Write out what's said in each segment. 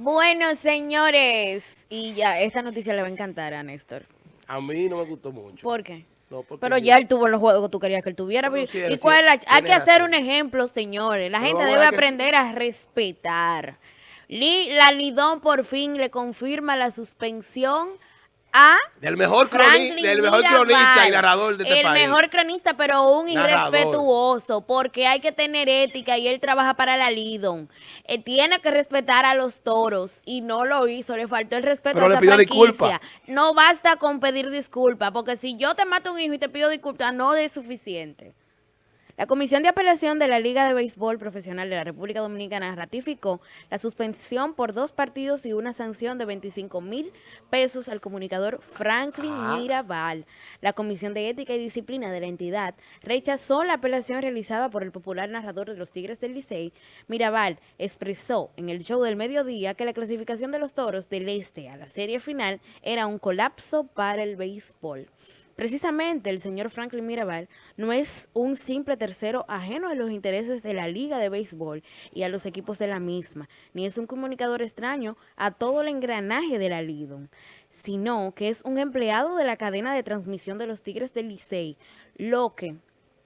Bueno, señores, y ya, esta noticia le va a encantar a Néstor. A mí no me gustó mucho. ¿Por qué? No, porque Pero ya él tuvo los juegos que tú querías que él tuviera. Bueno, ¿Y sí, cuál sí, Hay que hacer razón. un ejemplo, señores. La gente debe sí. aprender a respetar. Li- la Lidón por fin le confirma la suspensión a Del mejor, croni- Franklin del mejor Mirabal, cronista y narrador de este el país. mejor cronista, pero un Narrador. irrespetuoso, porque hay que tener ética y él trabaja para la Lidon. Eh, tiene que respetar a los toros y no lo hizo, le faltó el respeto Pero a le esa pidió franquicia. No basta con pedir disculpas, porque si yo te mato un hijo y te pido disculpas, no es suficiente. La Comisión de Apelación de la Liga de Béisbol Profesional de la República Dominicana ratificó la suspensión por dos partidos y una sanción de 25 mil pesos al comunicador Franklin Ah. Mirabal. La Comisión de Ética y Disciplina de la entidad rechazó la apelación realizada por el popular narrador de los Tigres del Licey. Mirabal expresó en el show del mediodía que la clasificación de los Toros del Este a la serie final era un colapso para el béisbol. Precisamente el señor Franklin Mirabal no es un simple tercero ajeno a los intereses de la Liga de Béisbol y a los equipos de la misma, ni es un comunicador extraño a todo el engranaje de la Lidon, sino que es un empleado de la cadena de transmisión de los Tigres del Licey, lo que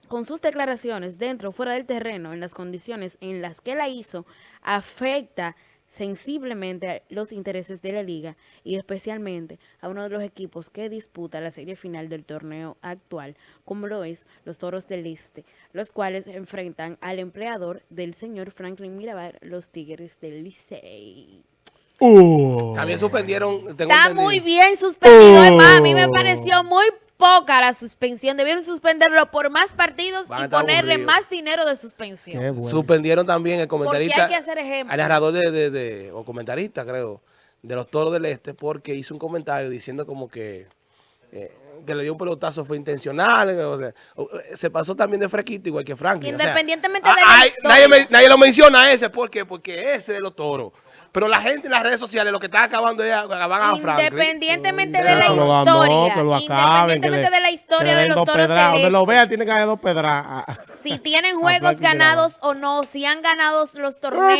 con sus declaraciones dentro o fuera del terreno, en las condiciones en las que la hizo, afecta sensiblemente a los intereses de la liga y especialmente a uno de los equipos que disputa la serie final del torneo actual, como lo es los Toros del Este, los cuales enfrentan al empleador del señor Franklin Mirabal, los Tigres del Licey. También suspendieron. tengo Está entendido. muy bien suspendido. A mí me pareció muy poca la suspensión. Debieron suspenderlo por más partidos Van y ponerle más dinero de suspensión. Bueno. Suspendieron también el comentarista. hay que hacer ejemplo. Al narrador de, de- de- o comentarista, creo, de los toros del este, porque hizo un comentario diciendo como que. eh, que le dio un pelotazo fue intencional, o sea, o- eh, se pasó también de fresquito igual que Franklin. o sea, Independientemente de la ay, historia. nadie, me- nadie lo menciona ese, ¿por qué? Porque ese de los toros. Pero la gente en las redes sociales lo que está acabando es acabar a Franklin. Independientemente de Déjalo la historia, que lo acaben, que independientemente le- de la historia de los toros Donde lo Este, tiene que haber dos pedras. Si tienen juegos ganados o no, si han ganado los torneos,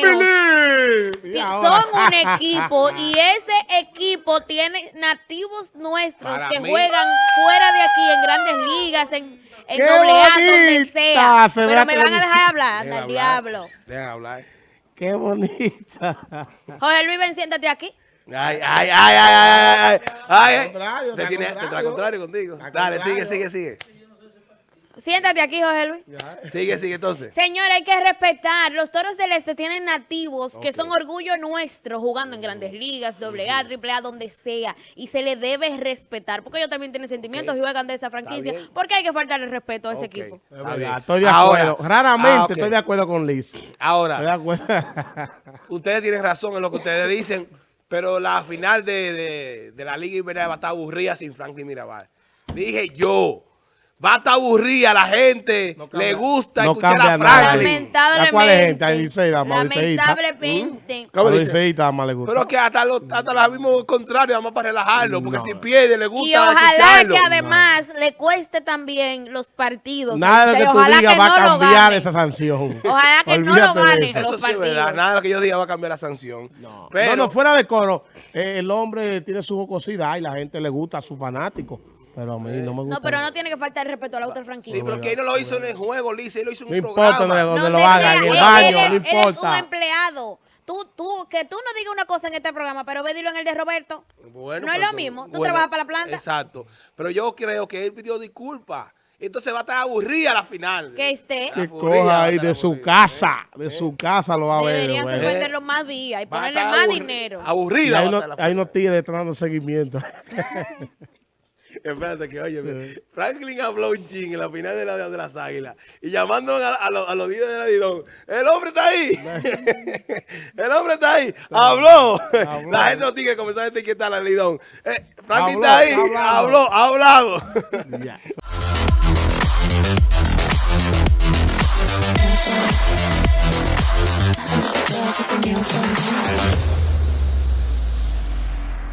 son un equipo y ese equipo tiene nativos nuestros Para que mí- juegan fuera de aquí en grandes ligas, en, en ¡Qué doble A, donde sea. se Pero me van a dejar hablar, anda el hablar, diablo. dejen hablar. Qué bonita. Jorge Luis, ven, siéntate aquí. Ay, ay, ay, ay, ay, ay, ay, ay. contrario, Te tiene- te contrario. está contrario contigo. Dale, sigue, sigue, sigue. Siéntate aquí, Jorge Luis. Sigue, sigue entonces. Señor, hay que respetar. Los toros del este tienen nativos que son orgullo nuestro jugando en grandes ligas, doble A, triple A, donde sea. Y se le debe respetar. Porque ellos también tienen sentimientos Ok. y juegan de esa franquicia. porque hay que faltarle respeto a ese Ok. equipo? Estoy de Ahora- acuerdo. Raramente Ah, estoy de acuerdo con Liz. Estoy de Ahora, acuerdo. ustedes tienen razón en lo que ustedes dicen, pero la final de, de, de la Liga Ibérica va a estar aburrida sin Franklin Mirabal. Dije yo, va a estar aburrida, la gente No le gusta no escuchar a nada. Franklin. Lamentablemente. ¿A cuál es gente? Lamentablemente. ¿Cómo A dice? Liceísta más le gusta. Pero que hasta lo, hasta lo mismo contrario, vamos para relajarlo, porque No. si pierde le gusta Y ojalá que además le cueste también los partidos. Nada de lo que tú ojalá digas que va a cambiar esa sanción. Ojalá que no lo Olvídate de gane. eso. Eso los sí es verdad, partidos. nada de lo que yo diga va a cambiar la sanción. No, Pero, no, fuera de coro. eh, el hombre tiene su jocosidad y la gente le gusta a sus fanáticos. Pero a mí no me gusta. No, pero no tiene que faltar el respeto a la otra franquicia. sí, pero que él no lo hizo en el juego, Lisa, él lo hizo en No un importa programa. donde, donde No, lo haga, en el él- baño, no es- él es un importa. empleado. Tú, tú, que tú no digas una cosa en este programa, pero ve dilo en el de Roberto. Bueno, no es lo mismo. Tú bueno, trabajas para la planta. Exacto. Pero yo creo que él pidió disculpas. Entonces va a estar aburrida la final. Que esté. Que coja ahí de su casa. De su casa lo va a ver. Deberían suspenderlo más días y Va ponerle más dinero. Y Aburrida. hay va a unos estar la seguimiento. Espérate que, oye, Franklin habló un ching en la final de, la, de las águilas y llamando a, a los- a los líderes de la Lidón. El hombre está ahí. el hombre está ahí. Habló. Habló. La gente de los tigres comenzaron a etiquetar la Lidón. Eh, Franklin Habló, está ahí. hablado. Habló, ha hablado. Ya.